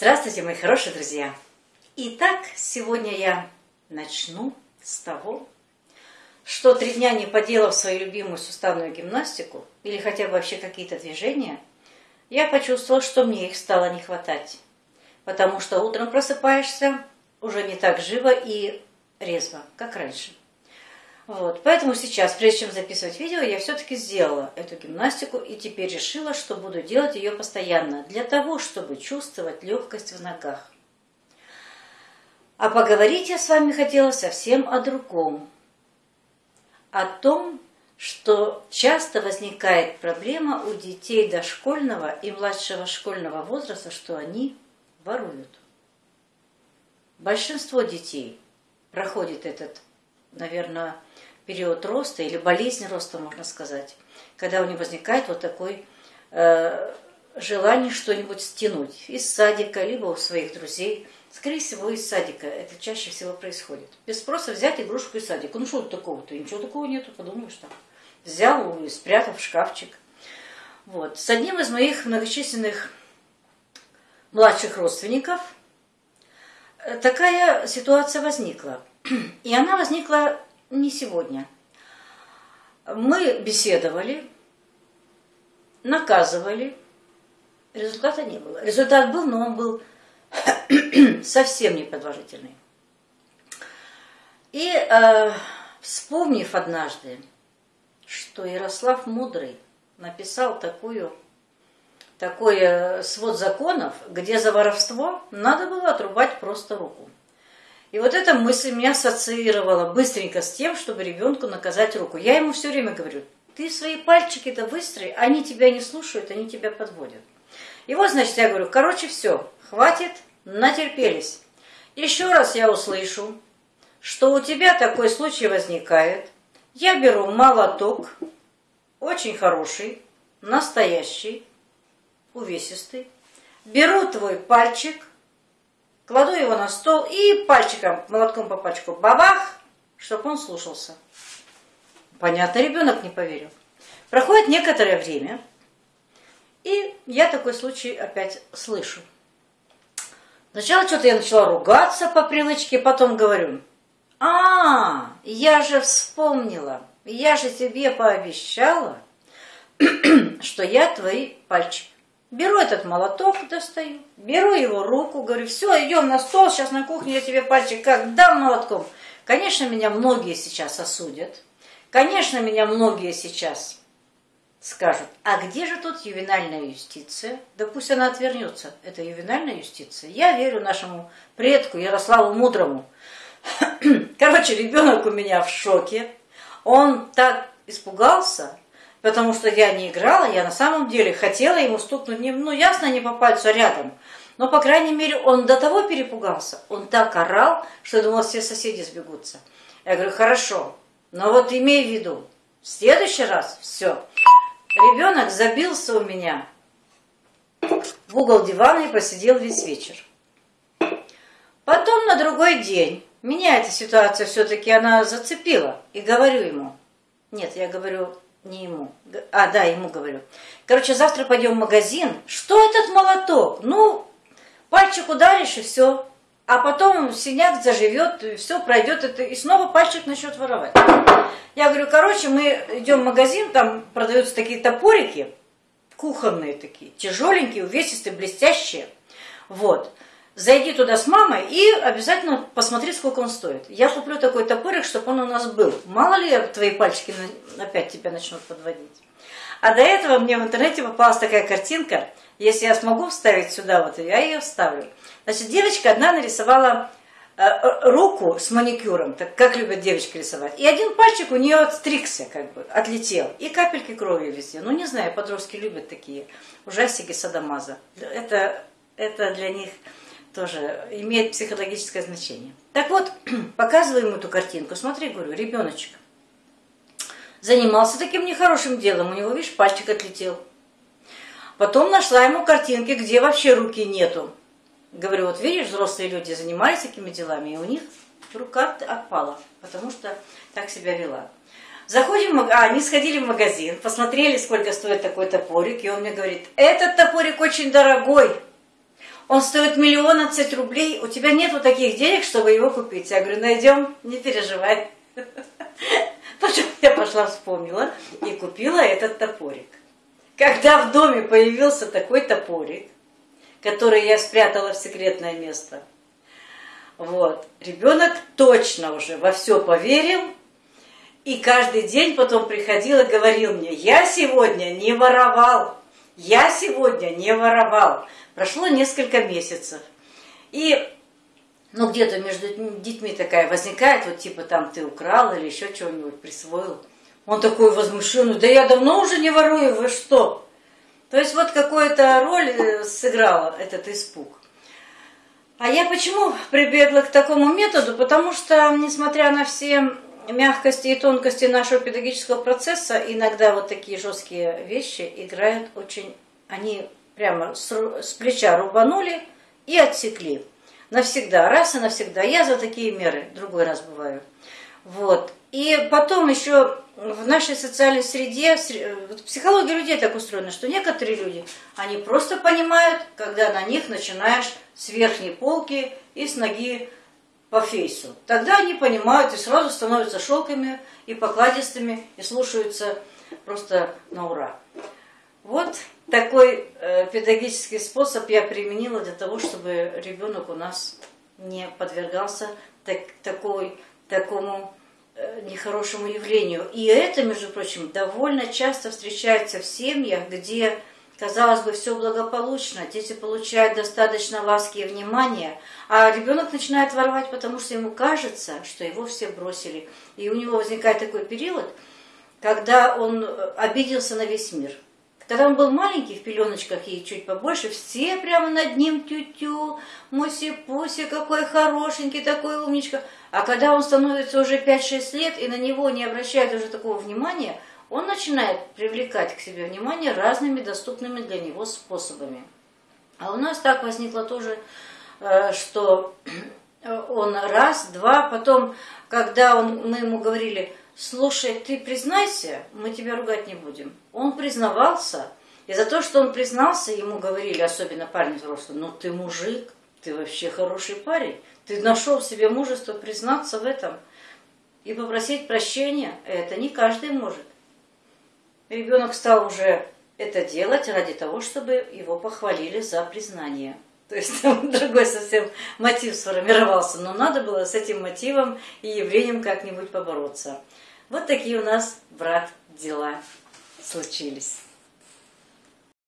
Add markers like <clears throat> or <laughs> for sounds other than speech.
Здравствуйте, мои хорошие друзья! Итак, сегодня я начну с того, что три дня не поделав свою любимую суставную гимнастику или хотя бы вообще какие-то движения, я почувствовала, что мне их стало не хватать. Потому что утром просыпаешься уже не так живо и резво, как раньше. Вот. Поэтому сейчас, прежде чем записывать видео, я все-таки сделала эту гимнастику и теперь решила, что буду делать ее постоянно, для того, чтобы чувствовать легкость в ногах. А поговорить я с вами хотела совсем о другом. О том, что часто возникает проблема у детей дошкольного и младшего школьного возраста, что они воруют. Большинство детей проходит этот, наверное, период роста или болезнь роста, можно сказать, когда у них возникает вот такой э, желание что-нибудь стянуть из садика, либо у своих друзей. Скорее всего, из садика это чаще всего происходит. Без спроса взять игрушку из садика. Ну что такого-то? Ничего такого нету, подумаешь там. Взял и спрятал в шкафчик. Вот. С одним из моих многочисленных младших родственников э, такая ситуация возникла. И она возникла не сегодня. Мы беседовали, наказывали, результата не было. Результат был, но он был <clears throat> совсем непродолжительный. И э, вспомнив однажды, что Ярослав Мудрый написал такую, такой э, свод законов, где за воровство надо было отрубать просто руку. И вот эта мысль меня ассоциировала быстренько с тем, чтобы ребенку наказать руку. Я ему все время говорю, ты свои пальчики-то выстрои, они тебя не слушают, они тебя подводят. И вот, значит, я говорю, короче, все, хватит, натерпелись. Еще раз я услышу, что у тебя такой случай возникает. Я беру молоток, очень хороший, настоящий, увесистый. Беру твой пальчик, кладу его на стол и пальчиком, молотком по пальчику, бабах, чтобы он слушался. Понятно, ребенок не поверил. Проходит некоторое время, и я такой случай опять слышу. Сначала что-то я начала ругаться по привычке, потом говорю, а, я же вспомнила, я же тебе пообещала, <clears throat> что я твои пальчики Беру этот молоток, достаю, беру его руку, говорю, все, идем на стол, сейчас на кухне я тебе пальчик как дам молотком. Конечно, меня многие сейчас осудят. Конечно, меня многие сейчас скажут, а где же тут ювенальная юстиция? Да пусть она отвернется. Это ювенальная юстиция. Я верю нашему предку Ярославу Мудрому. <clears throat> Короче, ребенок у меня в шоке. Он так испугался, потому что я не играла, я на самом деле хотела ему стукнуть, ну ясно, не по пальцу, а рядом. Но, по крайней мере, он до того перепугался, он так орал, что я думала, все соседи сбегутся. Я говорю, хорошо, но вот имей в виду, в следующий раз все. Ребенок забился у меня в угол дивана и посидел весь вечер. Потом на другой день меня эта ситуация все-таки она зацепила. И говорю ему, нет, я говорю, не ему. А, да, ему говорю. Короче, завтра пойдем в магазин. Что этот молоток? Ну, пальчик ударишь и все. А потом синяк заживет, все пройдет, это, и снова пальчик начнет воровать. Я говорю, короче, мы идем в магазин, там продаются такие топорики, кухонные такие, тяжеленькие, увесистые, блестящие. Вот. Зайди туда с мамой и обязательно посмотри, сколько он стоит. Я куплю такой топорик, чтобы он у нас был. Мало ли твои пальчики опять тебя начнут подводить. А до этого мне в интернете попалась такая картинка. Если я смогу вставить сюда, вот я ее вставлю. Значит, девочка одна нарисовала э, э, руку с маникюром, так как любят девочки рисовать. И один пальчик у нее отстригся, как бы, отлетел. И капельки крови везде. Ну, не знаю, подростки любят такие ужастики садомаза. Это, это для них тоже имеет психологическое значение. Так вот, <clears throat> показываю ему эту картинку. Смотри, говорю, ребеночек занимался таким нехорошим делом. У него, видишь, пальчик отлетел. Потом нашла ему картинки, где вообще руки нету. Говорю, вот видишь, взрослые люди занимались такими делами, и у них рука отпала, потому что так себя вела. Заходим, а, они сходили в магазин, посмотрели, сколько стоит такой топорик, и он мне говорит, этот топорик очень дорогой, он стоит миллионадцать рублей, у тебя нету таких денег, чтобы его купить. Я говорю, найдем, не переживай. <laughs> Потом я пошла, вспомнила и купила этот топорик. Когда в доме появился такой топорик, который я спрятала в секретное место, вот, ребенок точно уже во все поверил, и каждый день потом приходил и говорил мне, я сегодня не воровал, я сегодня не воровал. Прошло несколько месяцев. И ну, где-то между детьми такая возникает, вот типа там ты украл или еще чего-нибудь присвоил. Он такой возмущенный, да я давно уже не ворую, вы что? То есть вот какую-то роль э, сыграла этот испуг. А я почему прибегла к такому методу? Потому что, несмотря на все мягкости и тонкости нашего педагогического процесса, иногда вот такие жесткие вещи играют очень... Они прямо с, с плеча рубанули и отсекли. Навсегда, раз и навсегда. Я за такие меры, другой раз бываю. Вот. И потом еще в нашей социальной среде, психология людей так устроена, что некоторые люди, они просто понимают, когда на них начинаешь с верхней полки и с ноги по фейсу. Тогда они понимают и сразу становятся шелками и покладистыми и слушаются просто на ура. Вот такой э, педагогический способ я применила для того, чтобы ребенок у нас не подвергался так, такой, такому э, нехорошему явлению. И это, между прочим, довольно часто встречается в семьях, где, казалось бы, все благополучно, дети получают достаточно ласки и внимания, а ребенок начинает воровать, потому что ему кажется, что его все бросили. И у него возникает такой период, когда он э, обиделся на весь мир – когда он был маленький, в пеленочках и чуть побольше, все прямо над ним тю-тю, муси-пуси, какой хорошенький, такой умничка. А когда он становится уже 5-6 лет и на него не обращает уже такого внимания, он начинает привлекать к себе внимание разными доступными для него способами. А у нас так возникло тоже, э, что <clears throat> он раз, два, потом, когда он, мы ему говорили, слушай, ты признайся, мы тебя ругать не будем. Он признавался, и за то, что он признался, ему говорили, особенно парни взрослые, ну ты мужик, ты вообще хороший парень, ты нашел в себе мужество признаться в этом и попросить прощения, это не каждый может. Ребенок стал уже это делать ради того, чтобы его похвалили за признание. То есть там <laughs> другой совсем мотив сформировался, но надо было с этим мотивом и явлением как-нибудь побороться. Вот такие у нас, брат, дела случились.